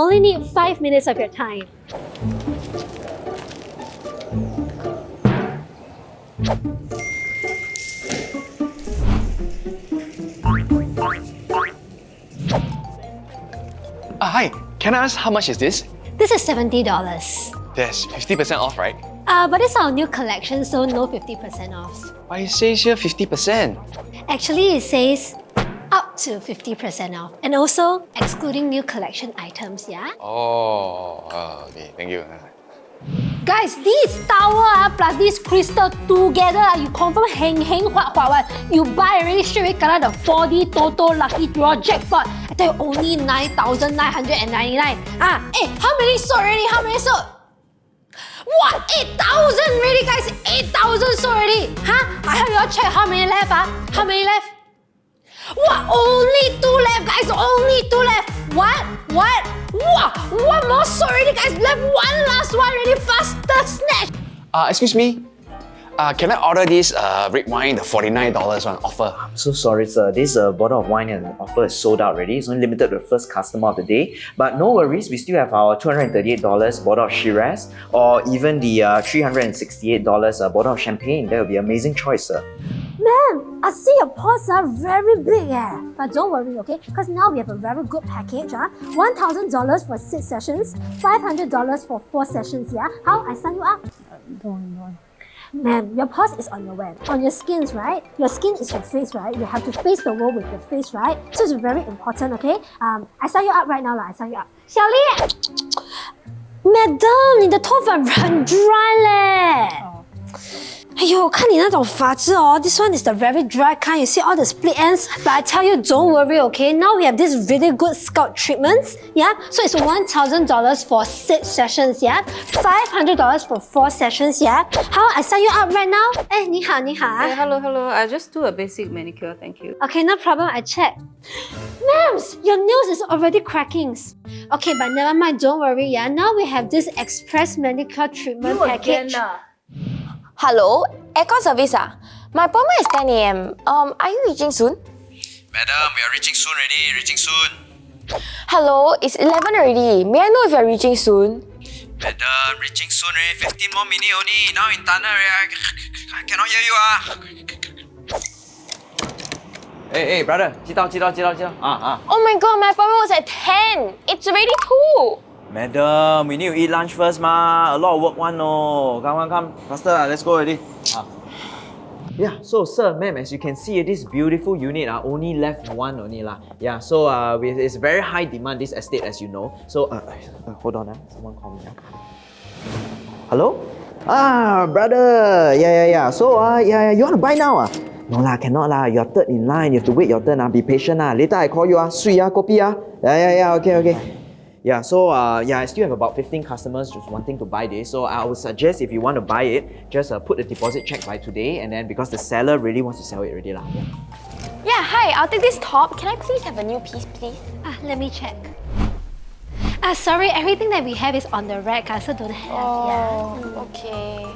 only need 5 minutes of your time. Uh, hi, can I ask how much is this? This is $70. There's 50% off, right? Uh, but it's our new collection, so no 50% off. But it says here 50%. Actually, it says to 50% off. And also excluding new collection items, yeah? Oh, uh, okay, thank you. Guys, this tower ah, plus this crystal together, ah, you confirm heng heng hua hua one. You buy already straight away kena the 4D Toto Lucky Draw jackpot. I tell you, only 9,999. Ah, eh, how many sold already? How many sold? What? 8,000 really, guys! 8,000 sold already! Huh? I have you all check how many left, ah? How many left? What? Only two left, guys! Only two left! What? What? Wow! One more sold already, guys! Left one last one already! Faster snatch! Uh, excuse me. Uh, can I order this uh, red wine, the $49 one offer? I'm so sorry, sir. This uh, bottle of wine and offer is sold out already. It's only limited to the first customer of the day. But no worries, we still have our $238 bottle of Shiraz or even the uh, $368 uh, bottle of champagne. That would be an amazing choice, sir. Man, I see your paws are very big eh. But don't worry, okay? Because now we have a very good package. Ah, $1,000 for 6 sessions, $500 for 4 sessions, yeah? How? I sign you up? don't, don't. Man, your pulse is on your web, on your skins, right? Your skin is your face, right? You have to face the world with your face, right? So it's very important, okay? Um, I sign you up right now, lah. I sign you up. 小丽，Madam，你的头发很 dry 嘞。 哎呦，看你那种发质哦，this one is the very dry kind. You see all the split ends? But I tell you, don't worry, okay? Now we have this really good scalp treatments, yeah? So it's one thousand dollars for six sessions, yeah? Five hundred dollars for four sessions, yeah? How I sign you up right now? 哎，你好，你好啊。 Hey, hello, hello. I just do a basic manicure, thank you. Okay, no problem. I check. Mams, your nails is already cracking. Okay, but never mind. Don't worry. Yeah, now we have this express manicure treatment package. Hello, aircon service ah. My appointment is 10 a.m. Um, are you reaching soon? Madam, we are reaching soon already, reaching soon. Hello, it's 11 already. May I know if you're reaching soon? Madam, reaching soon already, 15 more minutes only. Now in tunnel, already. I, I cannot hear you ah. 哎哎，brother，知道知道知道知道啊啊 Oh my god, my appointment was at 10. It's already 2. Madam, we need to eat lunch first, ma. A lot of work one, no. Come, come, come. Faster, lah. let's go already. Ah. Yeah, so sir, ma'am, as you can see, this beautiful unit uh, only left one only lah. Yeah, so uh, it's very high demand this estate as you know. So uh, uh, hold on, uh, someone call me. Uh. Hello? Ah, brother. Yeah, yeah, yeah. So uh, yeah, yeah, you want to buy now ah? No lah, cannot lah. You're third in line. You have to wait your turn. Ah. Be patient. Ah. Later I call you. Ah. Sui, ah, kopi. Ah. Yeah, yeah, yeah. Okay, okay. Yeah, so uh, yeah, I still have about 15 customers just wanting to buy this. So I would suggest if you want to buy it, just uh, put the deposit check by today. And then because the seller really wants to sell it already. Lah. Yeah. Yeah, hi, I'll take this top. Can I please have a new piece, please? Ah, let me check. Ah, sorry, everything that we have is on the rack. I also don't have. Oh, okay.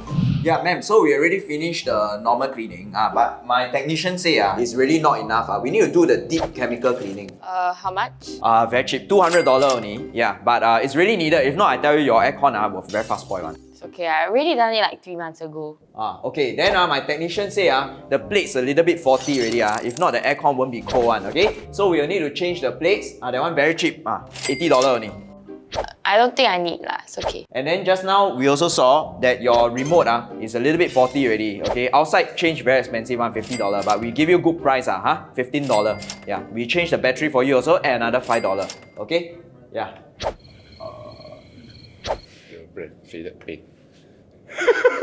Yeah, ma'am. So we already finished the normal cleaning. Ah, but my technician say ah, it's really not enough. Ah, we need to do the deep chemical cleaning. Uh, how much? Uh, very cheap, two hundred dollar only. Yeah, but uh, it's really needed. If not, I tell you, your aircon ah will very fast spoil one. It's okay, I already done it like 3 months ago. Ah, okay. Then uh, my technician say ah, the plates a little bit faulty already ah. If not, the aircon won't be cold one. Okay, so we will need to change the plates. Ah, that one very cheap. Ah, eighty dollar only. I don't think I need lah, it's okay. And then just now, we also saw that your remote ah, is a little bit faulty already, okay? Outside change very expensive one, $50, but we give you a good price ah, huh? $15. Yeah, we change the battery for you also and another $5, okay? Yeah. The brand faded paint.